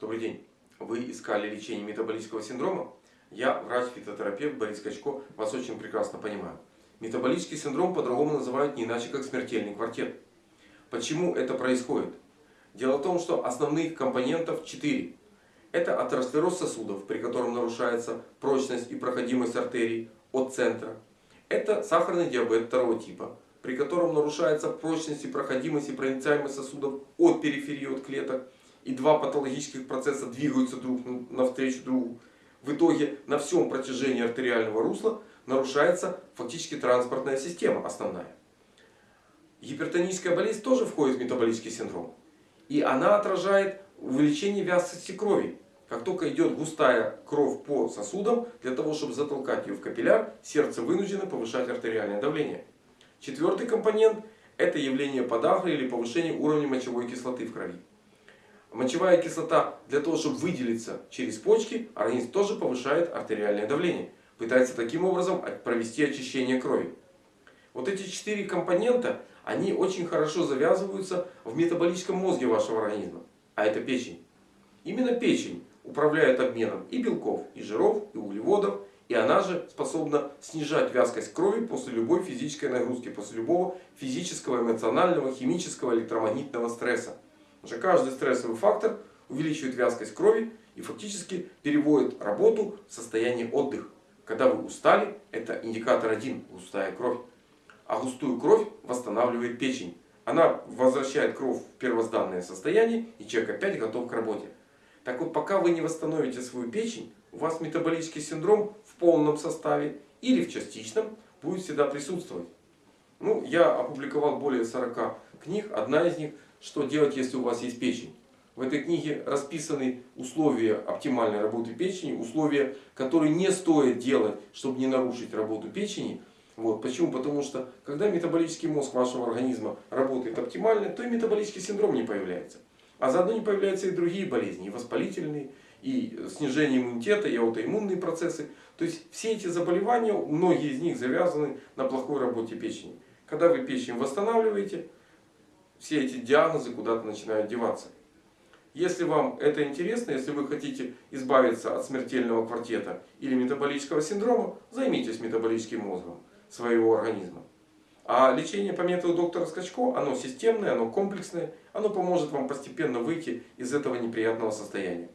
Добрый день. Вы искали лечение метаболического синдрома? Я, врач-фитотерапевт Борис Качко, вас очень прекрасно понимаю. Метаболический синдром по-другому называют не иначе, как смертельный квартет. Почему это происходит? Дело в том, что основных компонентов 4. Это атеросклероз сосудов, при котором нарушается прочность и проходимость артерий от центра. Это сахарный диабет второго типа, при котором нарушается прочность и проходимость и проницаемость сосудов от периферии, от клеток и два патологических процесса двигаются друг навстречу другу, в итоге на всем протяжении артериального русла нарушается фактически транспортная система основная. Гипертоническая болезнь тоже входит в метаболический синдром. И она отражает увеличение вязкости крови. Как только идет густая кровь по сосудам, для того чтобы затолкать ее в капилляр, сердце вынуждено повышать артериальное давление. Четвертый компонент это явление подагры или повышение уровня мочевой кислоты в крови. Мочевая кислота для того, чтобы выделиться через почки, организм тоже повышает артериальное давление. Пытается таким образом провести очищение крови. Вот эти четыре компонента, они очень хорошо завязываются в метаболическом мозге вашего организма. А это печень. Именно печень управляет обменом и белков, и жиров, и углеводов. И она же способна снижать вязкость крови после любой физической нагрузки, после любого физического, эмоционального, химического, электромагнитного стресса. Потому что каждый стрессовый фактор увеличивает вязкость крови и фактически переводит работу в состояние отдыха. Когда вы устали, это индикатор один – густая кровь. А густую кровь восстанавливает печень. Она возвращает кровь в первозданное состояние и человек опять готов к работе. Так вот, пока вы не восстановите свою печень, у вас метаболический синдром в полном составе или в частичном будет всегда присутствовать. Ну, я опубликовал более 40 книг. Одна из них что делать, если у вас есть печень. В этой книге расписаны условия оптимальной работы печени, условия, которые не стоит делать, чтобы не нарушить работу печени. Вот. Почему? Потому что когда метаболический мозг вашего организма работает оптимально, то и метаболический синдром не появляется. А заодно не появляются и другие болезни, и воспалительные, и снижение иммунитета, и аутоиммунные процессы. То есть все эти заболевания, многие из них завязаны на плохой работе печени. Когда вы печень восстанавливаете, все эти диагнозы куда-то начинают деваться. Если вам это интересно, если вы хотите избавиться от смертельного квартета или метаболического синдрома, займитесь метаболическим мозгом своего организма. А лечение по методу доктора Скачко, оно системное, оно комплексное, оно поможет вам постепенно выйти из этого неприятного состояния.